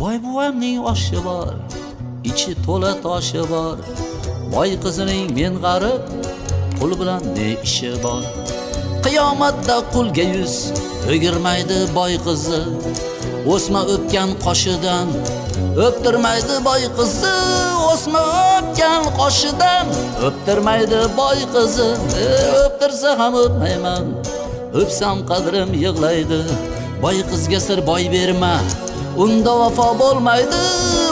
boy buvamning oshi bor ichi to'la toshi bor. Boy qizining men g'arib qul bilan ne ishi bor? Qiyomatda qulga yuz o'girmaydi boy qizi. O'sma o'pgan qoshidan o'ptirmaydi boy qizi. O'sma o'pgan qoshidan o'ptirmaydi boy qizi. O'ptirsa ham o'pmayman o'psam qadrim yig'laydi. Boy qizga sir boy berma unda vafo bo'lmaydi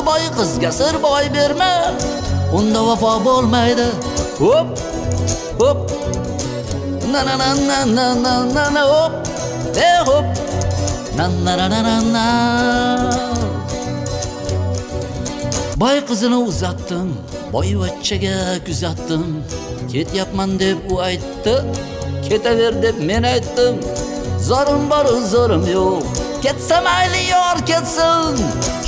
boy qizga sir boy berma. Unda vafo bo'lmaydi. Hop hop. Na na na na na na na na hop. E hop. Na na na na na na. Boy qizini uzatdim boyvachchaga kuzatdim. Ketyapman deb u aytdi ketaver deb men aytdim. Zorim bor zorim yo'q. Ketsa mayli yor ketsin.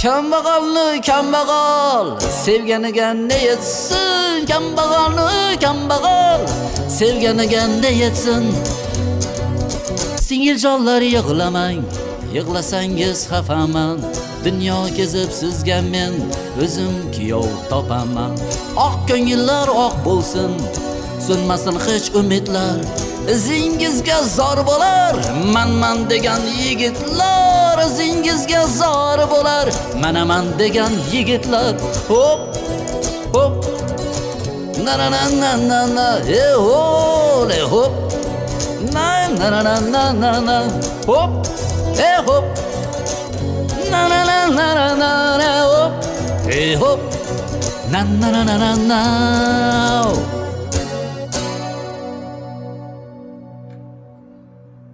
Kambag'alni kambag'al sevganiga ne yetsin? Kambag'alni kambag'al sevganiga ne yetsin? Singiljonlar yig'lamang yig'lasangiz xafaman. Dunyo kezib sizga men o'zim kuyov topaman. Oq ko'ngillar oq bo'lsin so'nmasin hech umidlar. İzingizga zor bo'lar manman degan yigitlar izingizga zor bo'lar manaman degan yigitlar hop hop na na na na na na e hole hop na na na na na na na hop e hop na na na na na na na hop e hop na na na na na na